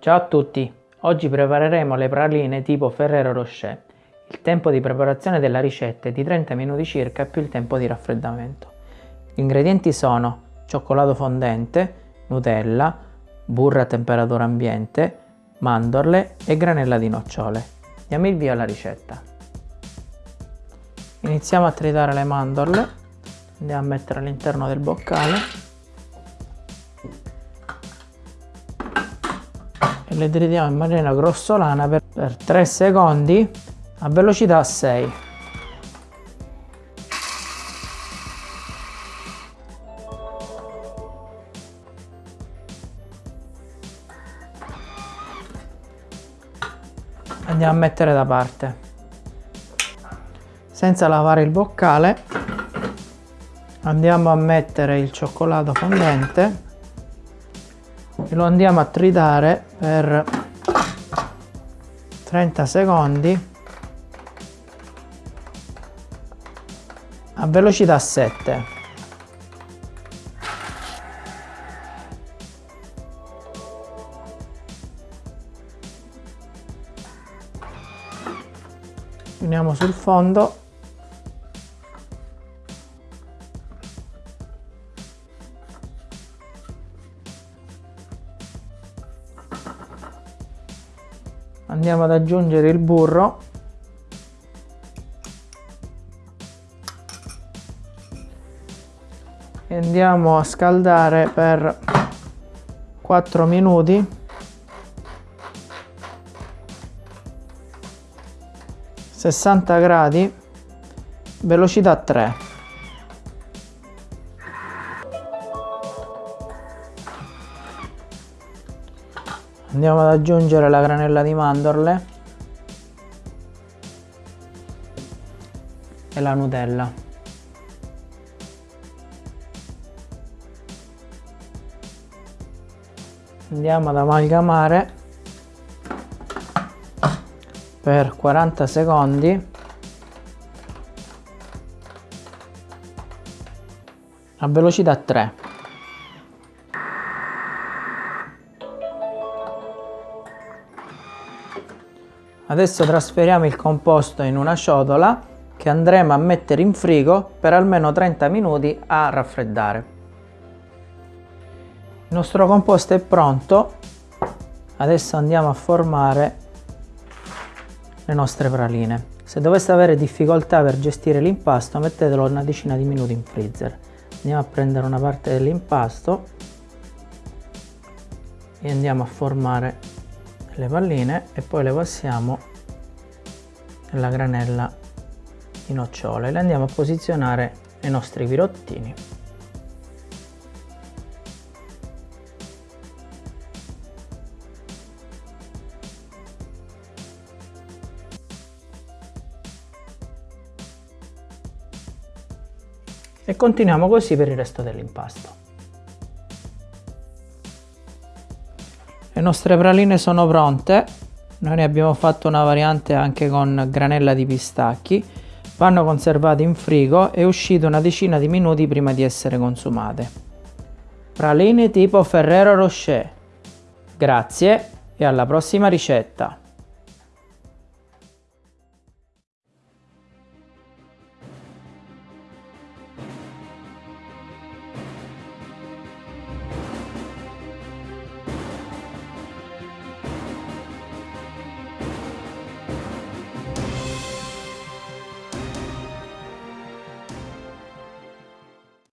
Ciao a tutti! Oggi prepareremo le praline tipo Ferrero Rocher. Il tempo di preparazione della ricetta è di 30 minuti circa più il tempo di raffreddamento. Gli ingredienti sono cioccolato fondente, Nutella, burro a temperatura ambiente, mandorle e granella di nocciole. Diamo il via alla ricetta. Iniziamo a tritare le mandorle, andiamo a mettere all'interno del boccale le tritiamo in maniera grossolana per, per 3 secondi a velocità 6 andiamo a mettere da parte. Senza lavare il boccale andiamo a mettere il cioccolato fondente e lo andiamo a tritare per 30 secondi a velocità 7 Uniamo sul fondo andiamo ad aggiungere il burro. E andiamo a scaldare per 4 minuti. 60 gradi velocità 3 andiamo ad aggiungere la granella di mandorle e la nutella. Andiamo ad amalgamare per 40 secondi. A velocità 3 Adesso trasferiamo il composto in una ciotola che andremo a mettere in frigo per almeno 30 minuti a raffreddare. Il nostro composto è pronto, adesso andiamo a formare le nostre praline. Se doveste avere difficoltà per gestire l'impasto mettetelo una decina di minuti in freezer. Andiamo a prendere una parte dell'impasto e andiamo a formare le palline e poi le passiamo nella granella di nocciole. Le andiamo a posizionare nei nostri virottini e continuiamo così per il resto dell'impasto Le nostre praline sono pronte, noi ne abbiamo fatto una variante anche con granella di pistacchi, vanno conservate in frigo e uscite una decina di minuti prima di essere consumate. Praline tipo Ferrero Rocher. Grazie e alla prossima ricetta!